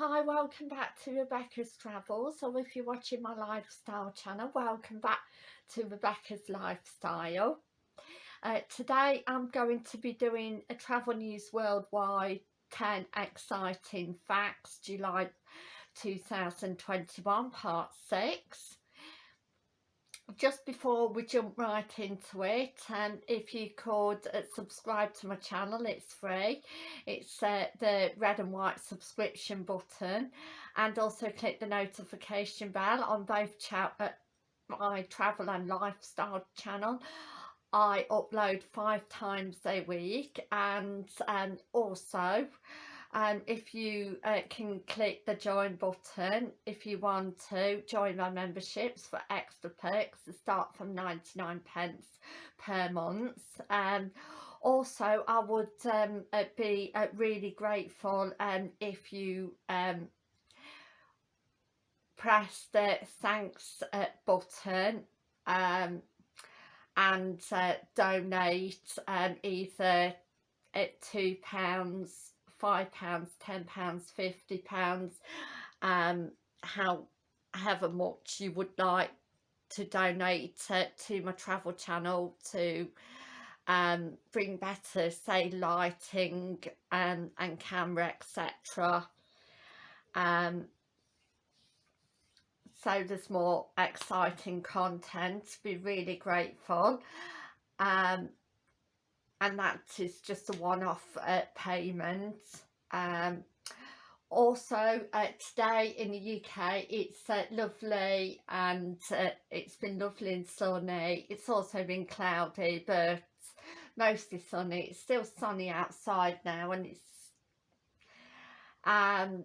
Hi, welcome back to Rebecca's Travels, or if you're watching my lifestyle channel, welcome back to Rebecca's Lifestyle. Uh, today I'm going to be doing a Travel News Worldwide 10 Exciting Facts, July 2021, part 6 just before we jump right into it and if you could uh, subscribe to my channel it's free. It's uh, the red and white subscription button and also click the notification bell on both uh, my travel and lifestyle channel. I upload five times a week and um, also um, if you uh, can click the join button if you want to join my memberships for extra perks that start from 99 pence per month. Um, also I would um, uh, be uh, really grateful um, if you um, press the thanks uh, button um, and uh, donate um, either at two pounds five pounds ten pounds fifty pounds um how however much you would like to donate to, to my travel channel to um bring better say lighting and, and camera etc um so there's more exciting content be really grateful. Um and that is just a one-off uh, payment. Um, also uh, today in the UK it's uh, lovely and uh, it's been lovely and sunny. It's also been cloudy but mostly sunny. It's still sunny outside now and it's um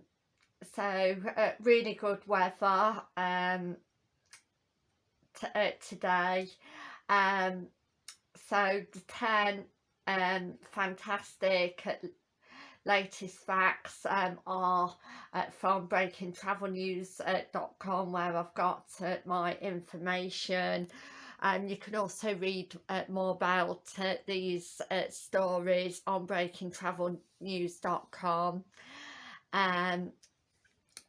so uh, really good weather um uh, today. Um so the 10 um, fantastic latest facts um, are uh, from breakingtravelnews.com where I've got uh, my information. And you can also read uh, more about uh, these uh, stories on breakingtravelnews.com um,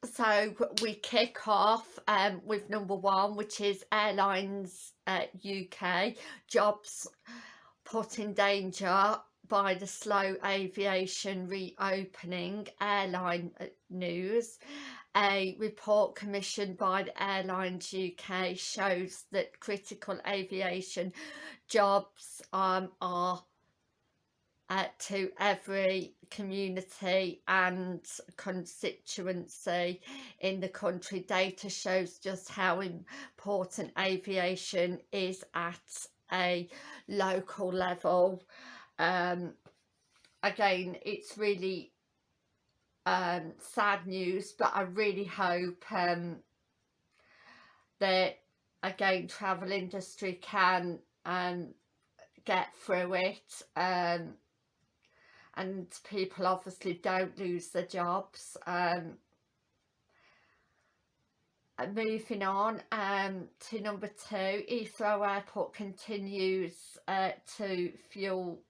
so we kick off um, with number one which is airlines UK uh, jobs put in danger by the slow aviation reopening airline uh, news a report commissioned by the Airlines UK shows that critical aviation jobs um, are uh, to every community and constituency in the country. Data shows just how important aviation is at a local level. Um, again it's really um, sad news but I really hope um, that again travel industry can um, get through it um, and people obviously don't lose their jobs um, moving on um, to number two, Heathrow Airport continues uh, to fuel,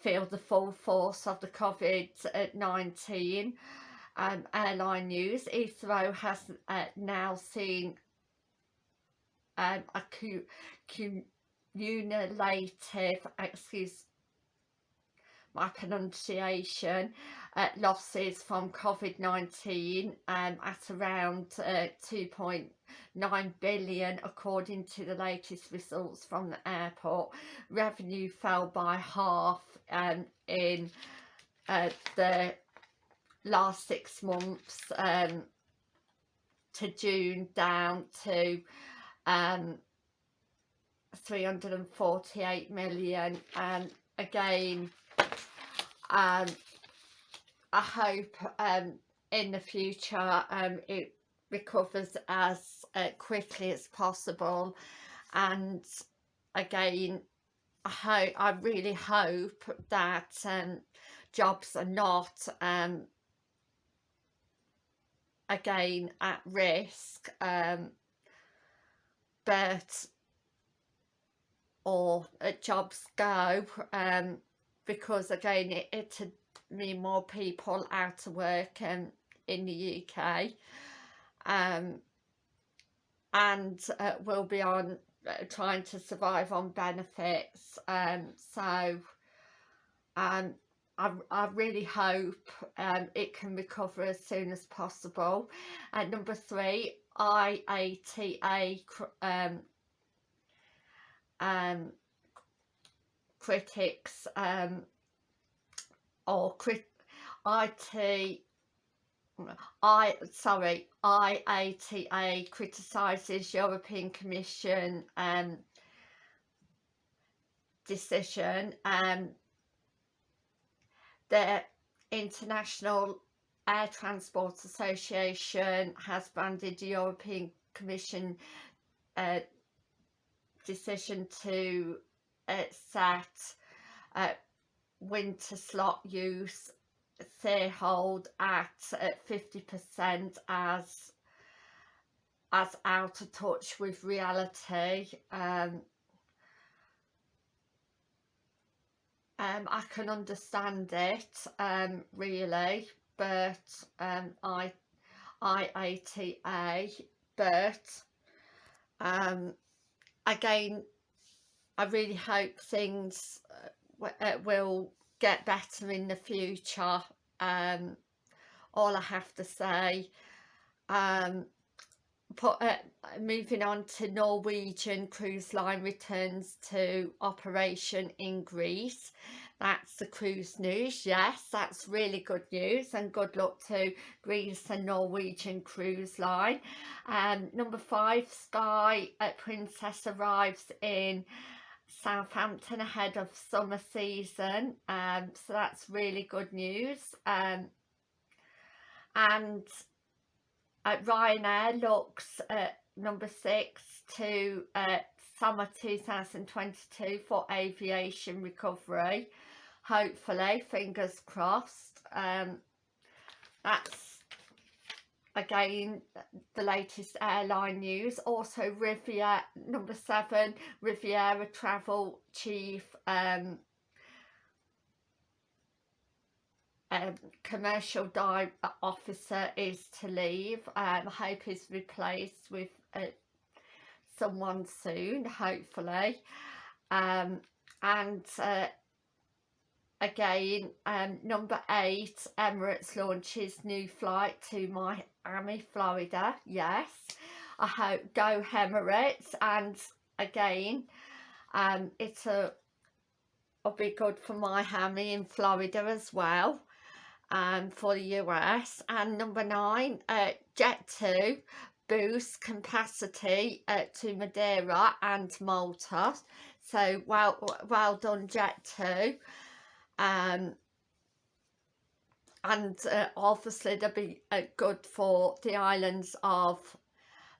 feel the full force of the COVID-19 um, airline news. Heathrow has uh, now seen um, a cumulative, excuse my pronunciation, uh, losses from COVID-19 um, at around uh, 2.9 billion according to the latest results from the airport. Revenue fell by half um, in uh, the last six months um, to June down to um, 348 million and again um, I hope um, in the future um, it recovers as uh, quickly as possible. And again I hope I really hope that um, jobs are not um, again at risk um, but or uh, jobs go um, because again it, it mean more people out of work and in the UK um, and uh, will be on uh, trying to survive on benefits um, so um, I, I really hope um, it can recover as soon as possible. And number three, IATA um, um, critics um, or crit IT I sorry IATA criticises European Commission um, decision um, the International Air Transport Association has banded the European Commission uh, decision to uh, set uh, winter slot use say hold at 50% as as out of touch with reality um, um, I can understand it um, really but um, I but um, again I really hope things uh, uh, will get better in the future um, all I have to say. Um, put, uh, moving on to Norwegian Cruise Line returns to operation in Greece. That's the cruise news. Yes that's really good news and good luck to Greece and Norwegian Cruise Line. Um, number five Sky Princess arrives in Southampton ahead of summer season um, so that's really good news um, and Ryanair looks at number six to uh, summer 2022 for aviation recovery. Hopefully fingers crossed um, that's again the latest airline news. Also Riviera number seven Riviera travel chief um, um, commercial officer is to leave. Um, I hope he's replaced with uh, someone soon hopefully. Um, and uh, again um, number eight Emirates launches new flight to Miami Florida yes. I hope go Emirates and again um, it's a will be good for Miami in Florida as well um, for the US and number nine uh, Jet2 boosts capacity uh, to Madeira and Malta. So well well done Jet2 um, and uh, obviously they'll be uh, good for the islands of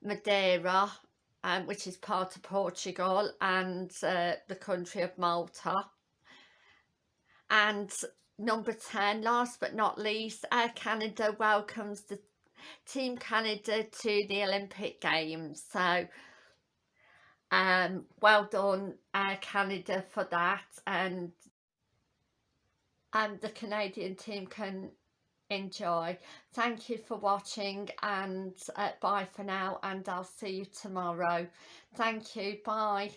Madeira um, which is part of Portugal and uh, the country of Malta. And number 10 last but not least Air Canada welcomes the Team Canada to the Olympic Games. So um, well done Air Canada for that. And and the Canadian team can enjoy. Thank you for watching and uh, bye for now and I'll see you tomorrow. Thank you. Bye.